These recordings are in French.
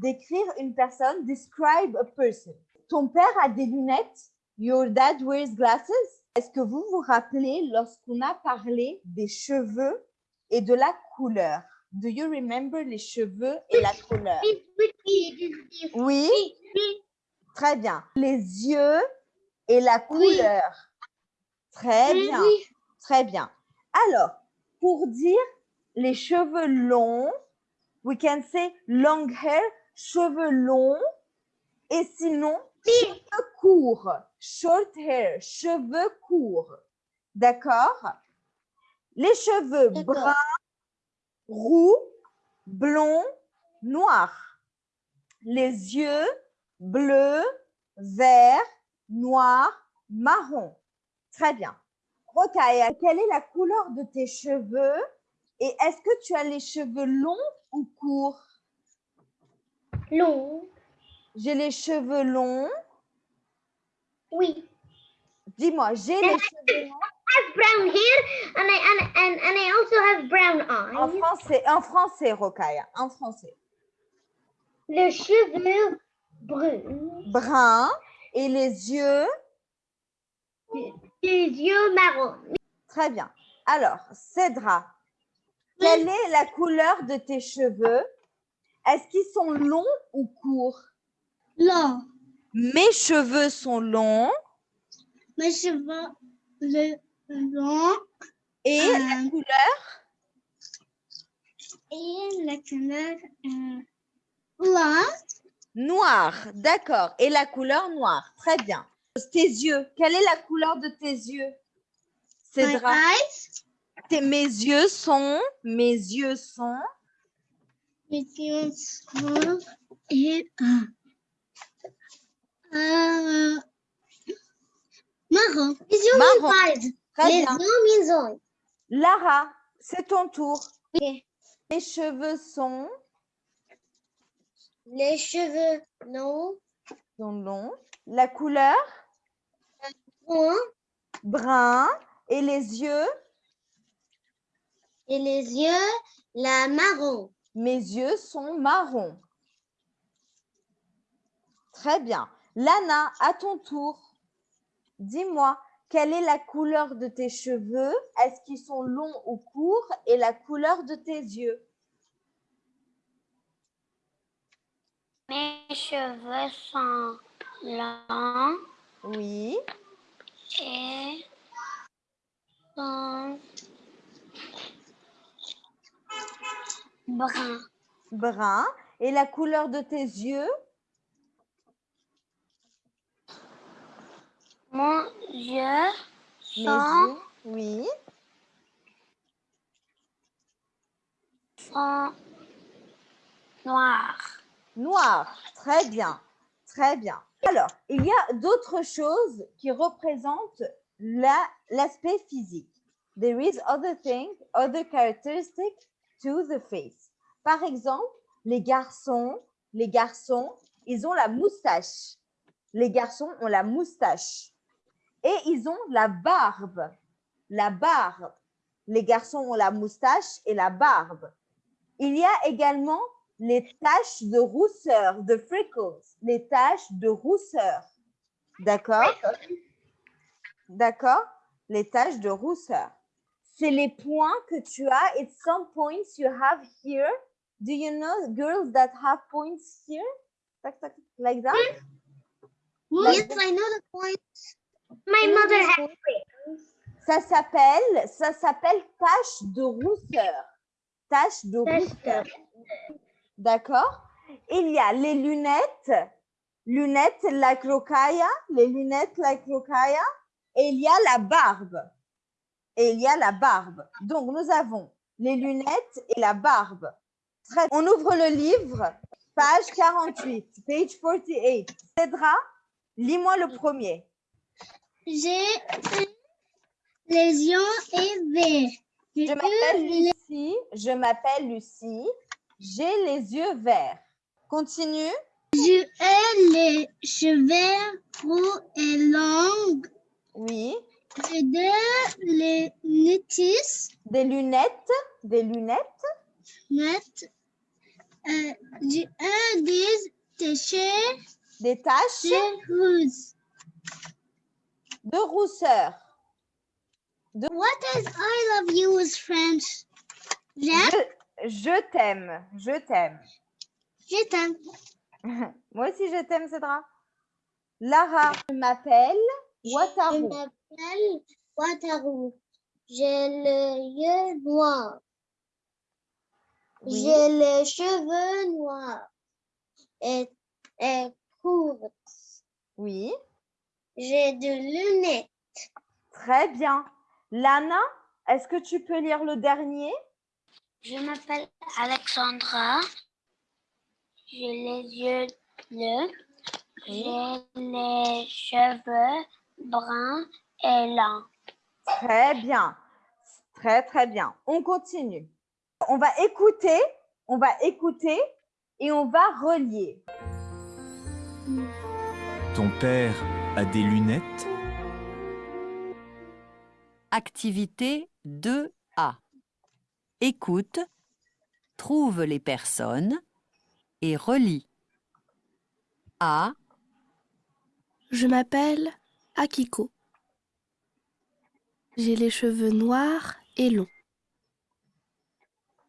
Décrire une personne. Describe a person. Ton père a des lunettes. Your dad wears glasses. Est-ce que vous vous rappelez lorsqu'on a parlé des cheveux et de la couleur? Do you remember les cheveux et la couleur? Oui, très bien. Les yeux et la couleur. Très Oui, bien, oui. très bien. Alors, pour dire les cheveux longs, we can say long hair, cheveux longs. Et sinon, cheveux courts, short hair, cheveux courts. D'accord? Les cheveux bruns, roux, blonds, noirs. Les yeux bleus, verts, noirs, marron. Très bien. Rokaya, quelle est la couleur de tes cheveux? Et est-ce que tu as les cheveux longs ou courts? Long. J'ai les cheveux longs. Oui. Dis-moi, j'ai les cheveux longs. have brown hair and I and, and, and I also have brown En eyes. français, en français, Rokaya, en français. Les cheveux bruns. Brun et les yeux? Les yeux marrons. Très bien. Alors, Cédra, quelle est la couleur de tes cheveux? Est-ce qu'ils sont longs ou courts? Long. Mes cheveux sont longs Mes cheveux le long et la Euh. couleur? Et la couleur euh, noire. D'accord. Et la couleur noire. Très bien. Tes yeux, quelle est la couleur de tes yeux? Cédra, tes- mes yeux sont, mes yeux sont Sont et marron. Les yeux Marron. Les Lara, c'est ton tour. Mes cheveux sont, Les cheveux longs. sont longs. La couleur Bruns. brun et les yeux, Et les yeux, la marron. Mes yeux sont marrons. Très bien. Lana, à ton tour, dis-moi, quelle est la couleur de tes cheveux? Est-ce qu'ils sont longs ou courts? Et la couleur de tes yeux? Mes cheveux sont longs Oui. et sont bruns. Brun. Et la couleur de tes yeux? Mon yeux sont, yeux. Oui. sont noirs. Noir. Très bien. Très bien. Alors, il y a d'autres choses qui représentent la- l'aspect physique. There is other things, other characteristics to the face. Par exemple, les garçons, les garçons, ils ont la moustache. Les garçons ont la moustache. Et ils ont la barbe. La barbe. Les garçons ont la moustache et la barbe. Il y a également les taches de rousseur, de freckles, les taches de rousseur. D'accord? D'accord? Les taches de rousseur. C'est les points que tu as. It's some points you have here. Do you know girls that have points here? Tac, tac, like that? Yes, I know the point. My mother has Ça s'appelle, ça s'appelle tache de rousseur. Tache de rousseur. D'accord? Il y a les lunettes, lunettes like Rokaya, les lunettes like Rokaya, et il y a la barbe. Et il y a la barbe. Donc, nous avons les lunettes et la barbe. Très- On ouvre le livre, page 48, page 48. Cédra, lis-moi le premier. J'ai les yeux et verts. Je m'appelle Lucie, je m'appelle Lucie, j'ai les yeux verts. Continue. J'ai les cheveux roux et longs. Oui. J'ai de les lunettes, Des lunettes, des lunettes. lunettes Euh, j'ai des déchets Des taches de rousseur. What is I love you in French? Je t'aime, je t'aime. je t'aime. Moi aussi, je t'aime, Cédra. Lara, je m'appelle Je m'appelle Wataru. J'ai le yeux noir. Oui. J'ai les cheveux noirs et, et courts. Oui, J'ai des lunettes. très bien. Lana, est-ce que tu peux lire le dernier? Je m'appelle Alexandra. J'ai les yeux bleus. J'ai les cheveux bruns et longs. Très bien. Très, très bien. On continue. On va écouter, on va écouter et on va relier. Ton père a des lunettes? Activité 2A. Écoute, trouve les personnes et relis. A, Je m'appelle Akiko. J'ai les cheveux noirs et longs.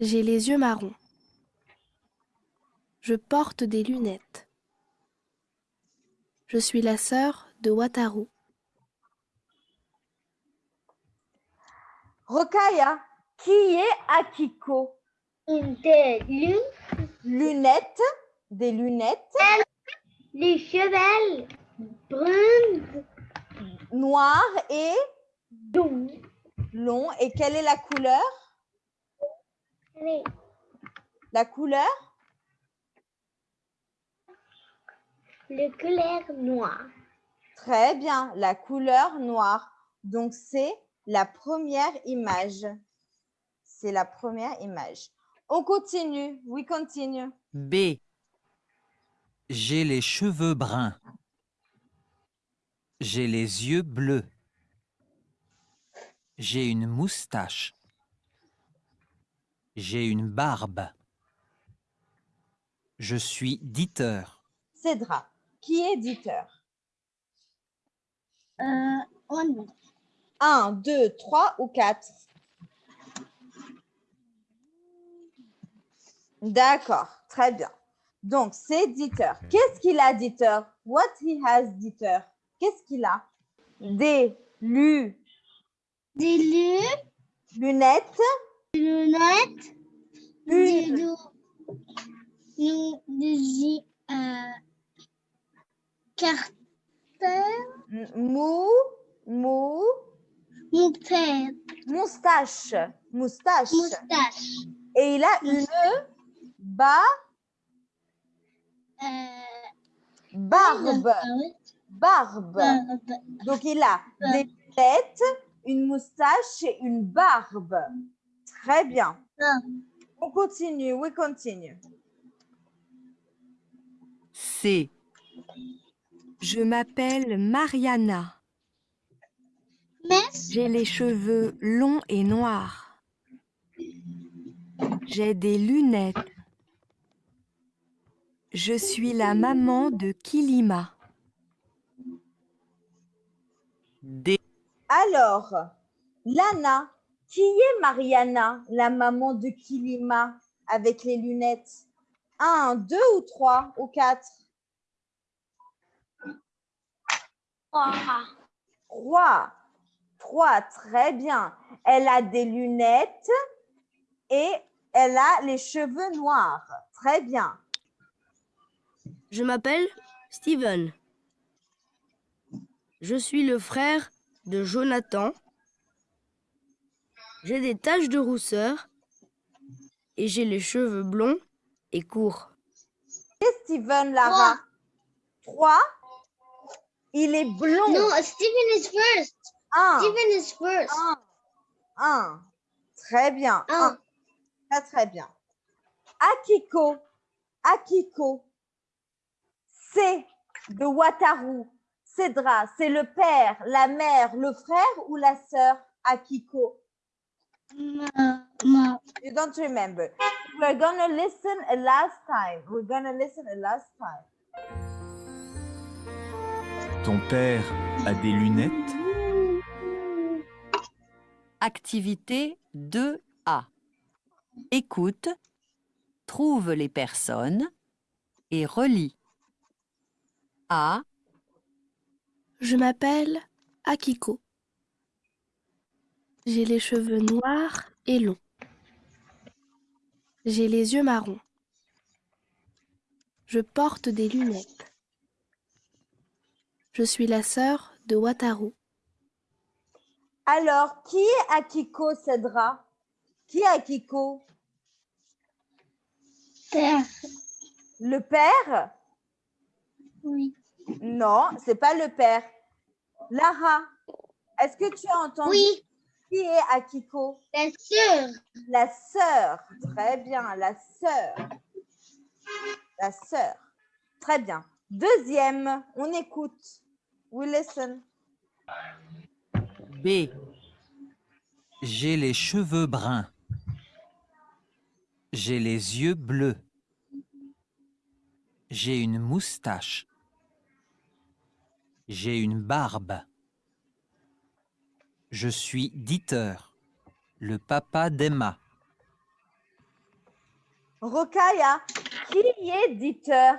J'ai les yeux marrons. Je porte des lunettes. Je suis la sœur de Wataru. Rokaya, qui est Akiko? Des lunettes, Lunettes, des lunettes les cheveux bruns, noires et longs. longs. Et quelle est la couleur? La couleur? Le couleur noir. Très bien, la couleur noire. Donc, c'est la première image. C'est la première image. On continue. We continue. B, J'ai les cheveux bruns. J'ai les yeux bleus. J'ai une moustache. J'ai une barbe. Je suis Dieter. Cédra, qui est éditeur Euh, on. Un, deux, trois ou quatre? D'accord, très bien. Donc, c'est Dieter. Qu'est-ce qu'il a, Dieter? What he has, Dieter? Qu'est-ce qu'il a? Des lu- Des lu- lunettes, lunettes. Des une, do- nous- des euh, mou, mou, Moutarde. moustache, moustache. Moustache. Et il a une ba, Euh, barbe, barbe. Barbe. Donc, il a des lunettes, une moustache et une barbe. Très bien. On continue, we continue. C. Je m'appelle Mariana. J'ai les cheveux longs et noirs. J'ai des lunettes. Je suis la maman de Kilima. D. Alors, Lana, qui est Mariana, la maman de Kilima avec les lunettes? Un, deux ou trois ou quatre? Trois. Trois, très bien. Elle a des lunettes et elle a les cheveux noirs. Très bien. Je m'appelle Steven. Je suis le frère de Jonathan. J'ai des taches de rousseur et j'ai les cheveux blonds et courts. Et Steven, Lara? Trois. Il est blond. No, Stephen is first. Un. Stephen is first. Un. Un. Très bien. Un. Un. Très, très bien. Akiko. Akiko. C'est de Wataru. Cédra, c'est le père, la mère, le frère ou la sœur Akiko Ma, ma, You don't remember. We're gonna listen a last time. We're gonna listen a last time. Ton père a des lunettes? Activité 2A. Écoute, trouve les personnes et relis. A, Je m'appelle Akiko. J'ai les cheveux noirs et longs. J'ai les yeux marrons. Je porte des lunettes. Je suis la sœur de Wataru. Alors, qui est Akiko, Cédra? Qui est Akiko? Père. Le père? Oui. Non, c'est pas le père. Lara, est-ce que tu as entendu Oui, qui est Akiko? Bien sûr. La sœur. Très bien, la sœur. La sœur. Très bien. Deuxième, on écoute. We listen. B. J'ai les cheveux bruns. J'ai les yeux bleus. J'ai une moustache. J'ai une barbe. Je suis Dieter, le papa d'Emma. Rokaya, qui est Dieter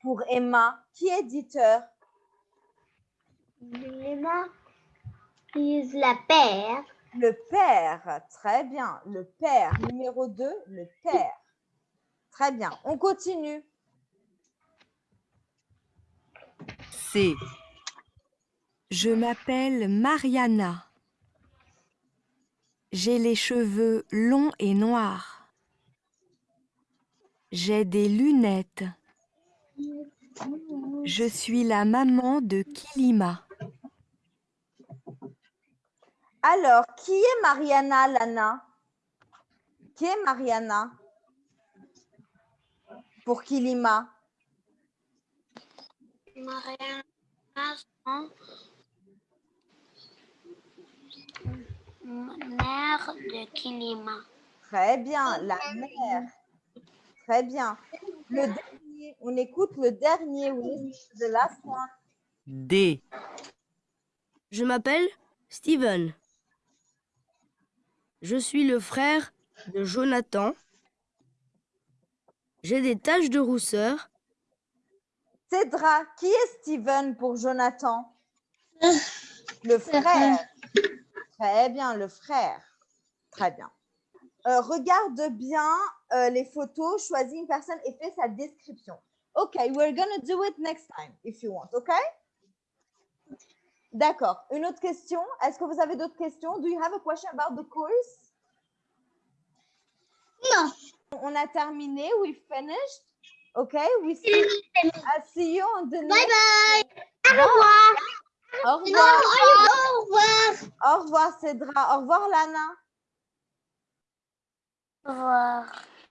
pour Emma? Qui est Dieter? Emma is la père. Le père. Très bien. Le père. Numéro 2, le père. Très bien. On continue. C. Je m'appelle Mariana. J'ai les cheveux longs et noirs. J'ai des lunettes. Je suis la maman de Kilima. Alors, qui est Mariana Lana? Qui est Mariana? Pour Kilima? Mariana, mère de Kilima. Très bien. La mère. Très bien. Le dernier. On écoute le dernier. Oui, de la fin. D. Je m'appelle Steven. Je suis le frère de Jonathan. J'ai des taches de rousseur. Cédra, qui est Steven pour Jonathan? Le frère. Très bien, le frère. Très bien. Euh, regarde bien euh, les photos, choisis une personne et fais sa description. OK, we're going to do it next time if you want, OK? D'accord. Une autre question? Est-ce que vous avez d'autres questions? Do you have a question about the course? Non. On a terminé, we finished. OK, we see, I see you on the Bye next. bye. Au revoir. Au Non, revoir. au revoir. Au revoir, Cédra. Au revoir, Lana. Au revoir.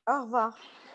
Au revoir.